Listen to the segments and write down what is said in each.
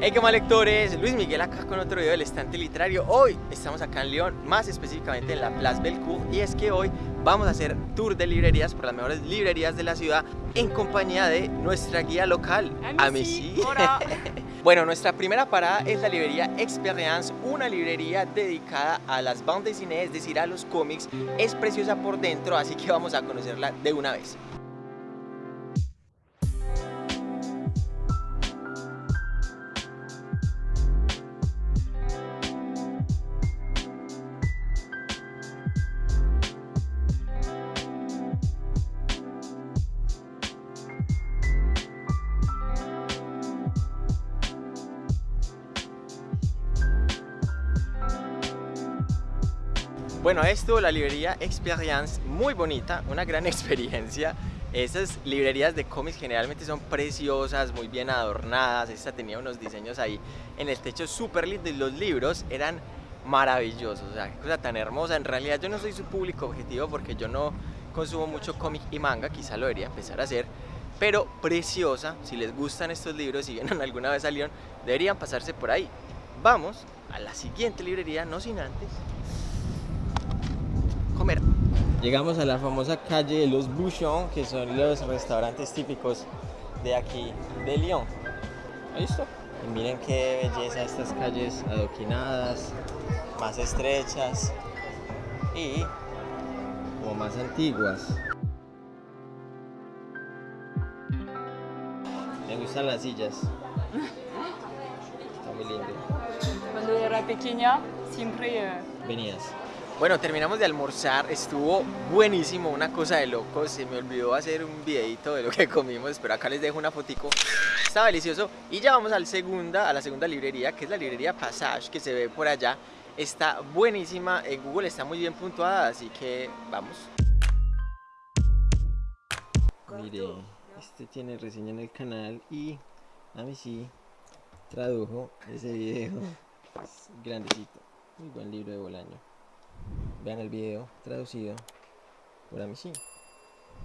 Hey, ¿qué más lectores? Luis Miguel acá con otro video del estante literario. Hoy estamos acá en León, más específicamente en la Place Belcourt y es que hoy vamos a hacer tour de librerías por las mejores librerías de la ciudad en compañía de nuestra guía local, Amici. Amici. bueno, nuestra primera parada es la librería Experience, una librería dedicada a las bandas de cine, es decir, a los cómics. Es preciosa por dentro, así que vamos a conocerla de una vez. Bueno, esto, la librería Experience, muy bonita, una gran experiencia. Esas librerías de cómics generalmente son preciosas, muy bien adornadas. Esta tenía unos diseños ahí en el techo súper lindos y los libros eran maravillosos. O sea, qué cosa tan hermosa. En realidad yo no soy su público objetivo porque yo no consumo mucho cómic y manga, quizá lo debería empezar a hacer. Pero preciosa, si les gustan estos libros, si vienen alguna vez a Lyon, deberían pasarse por ahí. Vamos a la siguiente librería, no sin antes. Llegamos a la famosa calle de los Bouchons, que son los restaurantes típicos de aquí, de Lyon. ¿Listo? Y miren qué belleza estas calles adoquinadas, más estrechas y como más antiguas. Me gustan las sillas. Está muy lindo. Cuando era pequeña, siempre eh, Venías. Bueno, terminamos de almorzar, estuvo buenísimo, una cosa de locos, se me olvidó hacer un videito de lo que comimos, pero acá les dejo una fotico, estaba delicioso y ya vamos al segunda, a la segunda librería, que es la librería Passage, que se ve por allá, está buenísima, en Google está muy bien puntuada, así que vamos. Mire, este tiene reseña en el canal y a mí sí tradujo ese video, es grandecito, muy buen libro de Bolaño. Vean el video traducido por Amici.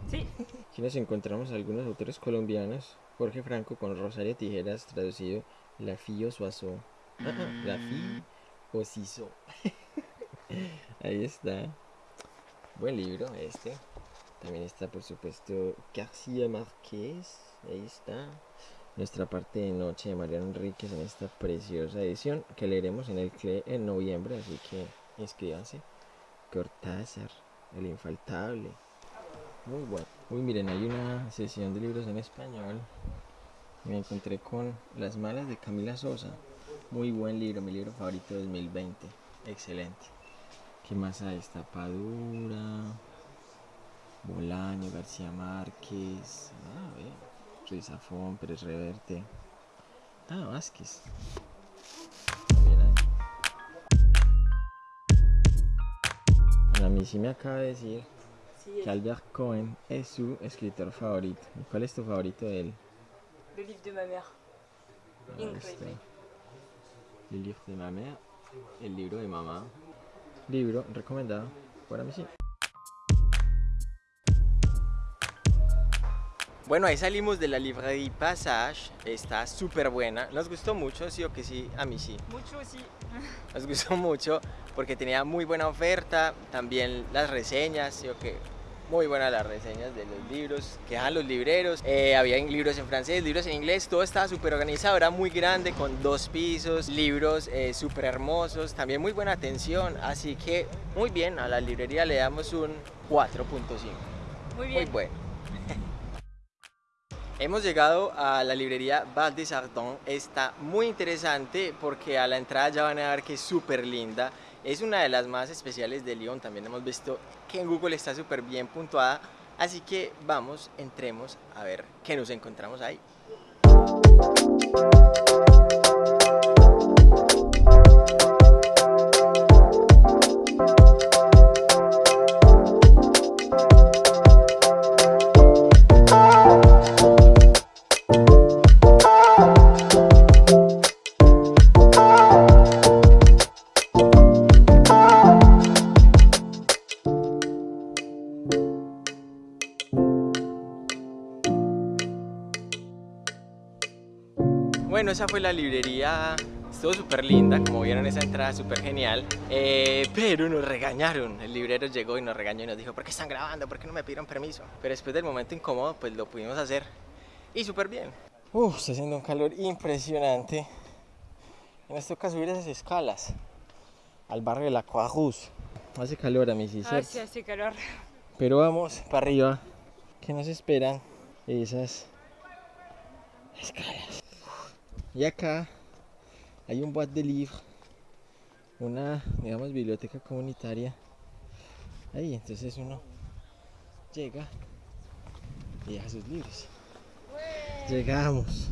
Sí. Aquí nos encontramos algunos autores colombianos. Jorge Franco con Rosario Tijeras, traducido La Fille Soissons. Ah, ah, La Fille Osiso. Ahí está. Buen libro este. También está, por supuesto, García Márquez. Ahí está. Nuestra parte de noche de Mariano Enríquez en esta preciosa edición que leeremos en el CLE en noviembre. Así que inscríbanse. Cortázar, el infaltable. Muy bueno. Uy, miren, hay una sesión de libros en español. Me encontré con Las Malas de Camila Sosa. Muy buen libro, mi libro favorito de 2020. Excelente. ¿Qué más hay? Tapadura, Bolaño, García Márquez. Ah, ver. Ruiz Zafón, Pérez Reverte. Ah, Vázquez. A mí sí me acaba de decir sí, que Albert Cohen es su escritor favorito. ¿Y cuál es tu favorito de él? le livre de ma mère. Ah, Increíble. este. El libro de mamá. El libro de mamá. Libro recomendado por mí sí. Bueno, ahí salimos de la librería Passage. Está súper buena. Nos gustó mucho, sí o que sí, a mí sí. Mucho aussi. Nos gustó mucho porque tenía muy buena oferta, también las reseñas, sí o que muy buenas las reseñas de los libros que dejan los libreros. Eh, había libros en francés, libros en inglés, todo estaba súper organizado, era muy grande con dos pisos, libros eh, súper hermosos, también muy buena atención, así que muy bien, a la librería le damos un 4.5. Muy Muy bien. bueno. Hemos llegado a la librería Val des Ardents. Está muy interesante porque a la entrada ya van a ver que es súper linda. Es una de las más especiales de Lyon. También hemos visto que en Google está súper bien puntuada. Así que vamos, entremos a ver qué nos encontramos ahí. Esa fue la librería. Estuvo súper linda, como vieron esa entrada súper genial. Eh, pero nos regañaron. El librero llegó y nos regañó y nos dijo, ¿por qué están grabando? ¿Por qué no me pidieron permiso? Pero después del momento incómodo, pues lo pudimos hacer. Y súper bien. Uf, está haciendo un calor impresionante. Y nos toca subir esas escalas al barrio de la Croix Hace calor a mis Ah, sí, hace calor. Pero vamos para arriba, que nos esperan esas escalas. Y acá hay un boîte de livres, una, digamos, biblioteca comunitaria. Ahí, entonces uno llega y deja sus libros. Llegamos.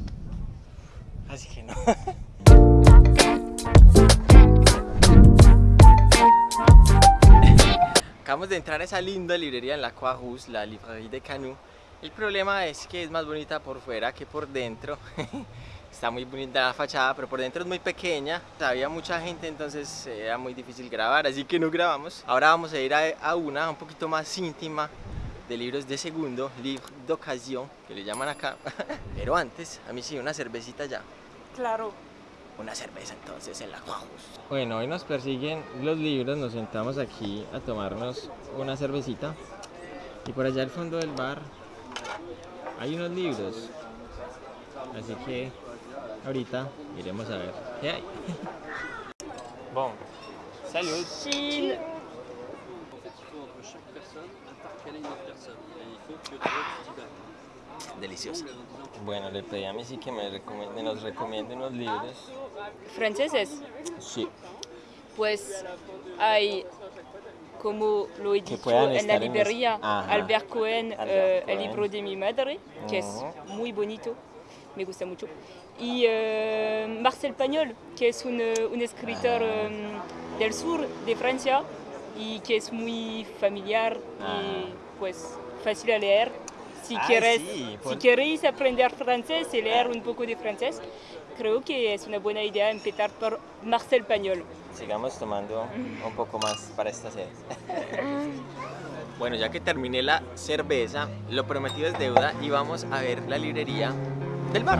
Así que no. Acabamos de entrar a esa linda librería en la Croix la Librairie de Canu. El problema es que es más bonita por fuera que por dentro. Está muy bonita la fachada, pero por dentro es muy pequeña. Había mucha gente, entonces era muy difícil grabar, así que no grabamos. Ahora vamos a ir a, a una un poquito más íntima de libros de segundo, livre d'occasion, que le llaman acá. Pero antes, a mí sí, una cervecita ya. Claro. Una cerveza entonces en la. Bueno, hoy nos persiguen los libros, nos sentamos aquí a tomarnos una cervecita. Y por allá al fondo del bar hay unos libros. Así que ahorita iremos a ver qué hay. Bon, salud. Chine. En Delicioso. Bueno, le pedí a mí sí que me, recomiende, nos recomiende unos libros. Franceses. Sí, Pues hay, como lo he dicho en la en librería, Ajá. Albert Cohen, Albert eh, Cohen. el libro de mi madre, que es Ujú. muy bonito, me gusta mucho. Y eh, Marcel Pagnol, que es un, eh, un escritor Ah. eh, del sur de Francia y que es muy familiar Ah. y pues fácil a leer. Si, Ay, quieres, sí, si queréis aprender francés y leer un poco de francés, creo que es una buena idea empezar por Marcel Pagnol. sigamos tomando un poco más para esta sed. bueno, ya que terminé la cerveza, lo prometido es deuda y vamos a ver la librería del bar.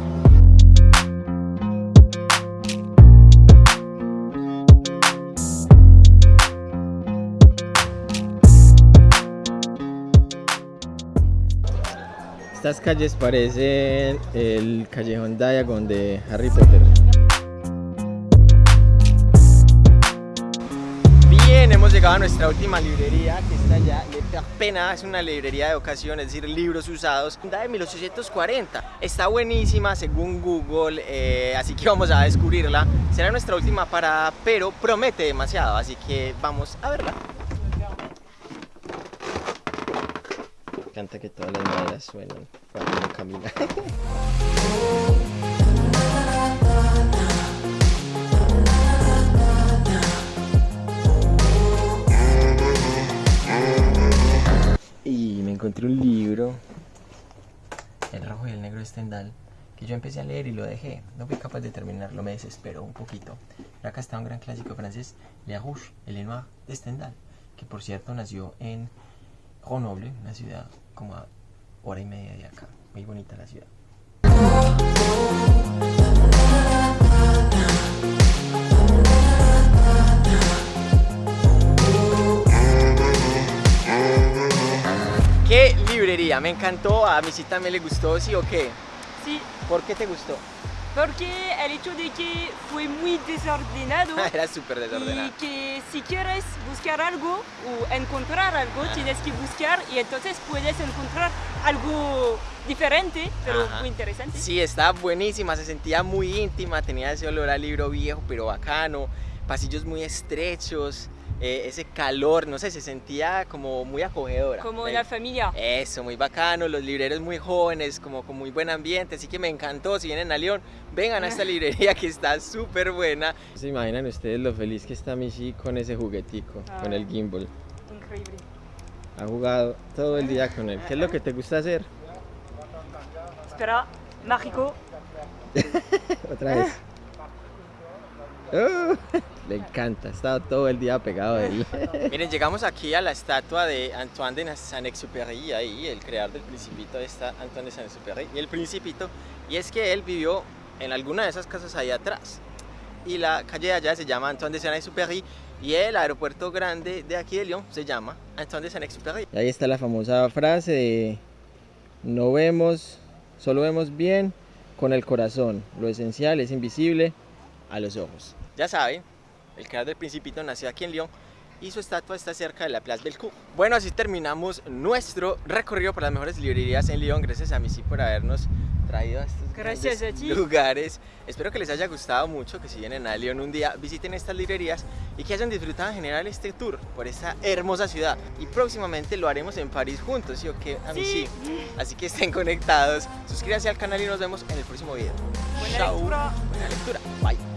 Estas calles parecen el callejón Diagon de Harry Potter. Llegado a nuestra última librería que está allá. Le Pena es una librería de ocasión, es decir, libros usados. De 1840. Está buenísima según Google, eh, así que vamos a descubrirla. Será nuestra última parada, pero promete demasiado, así que vamos a verla. Me encanta que todas las maderas suenan cuando uno camina. encontré un libro, El rojo y el negro de Stendhal, que yo empecé a leer y lo dejé. No fui capaz de terminarlo, me desesperó un poquito. Pero acá está un gran clásico francés, Le Rouge et le Noir de Stendhal, que por cierto nació en Grenoble, una ciudad como a hora y media de acá. Muy bonita la ciudad. Me encantó, a mi sí también le gustó, ¿sí o qué? Sí, ¿Por qué te gustó? porque el hecho de que fue muy desordenado Era súper desordenado. y que si quieres buscar algo o encontrar algo, tienes que buscar y entonces puedes encontrar algo diferente, pero Ajá. muy interesante. Sí, estaba buenísima, se sentía muy íntima, tenía ese olor a libro viejo, pero bacano, pasillos muy estrechos, eh, ese calor, no sé, se sentía como muy acogedora. Como una familia. Eso, muy bacano, los libreros muy jóvenes, como con muy buen ambiente, así que me encantó. Si vienen a León, vengan a esta librería que está súper buena. ¿Se imaginan ustedes lo feliz que está Michi con ese juguetico, con el gimbal? Increíble. Ha jugado todo el día con él. ¿Qué es lo que te gusta hacer? Espera, mágico. Otra vez. Oh, le encanta, estaba todo el día pegado de él. Miren, llegamos aquí a la estatua de Antoine de Saint-Exupéry, ahí el creador del Principito está Antoine de Saint-Exupéry y el Principito, y es que él vivió en alguna de esas casas ahí atrás. Y la calle de allá se llama Antoine de Saint-Exupéry y el aeropuerto grande de aquí de Lyon se llama Antoine de Saint-Exupéry. Ahí está la famosa frase de no vemos, solo vemos bien con el corazón. Lo esencial es invisible a los ojos. Ya saben, el creador del Principito nació aquí en Lyon y su estatua está cerca de la Place Bellecour. Bueno, así terminamos nuestro recorrido por las mejores librerías en Lyon. Gracias a Missy por habernos traído a estos Gracias grandes a ti. lugares. Espero que les haya gustado mucho, que si vienen a Lyon un día visiten estas librerías y que hayan disfrutado en general este tour por esta hermosa ciudad. Y próximamente lo haremos en París juntos, ¿sí o qué? A mí sí. Sí. Así que estén conectados, suscríbanse al canal y nos vemos en el próximo video. Buena Chao. lectura. Buena lectura. Bye.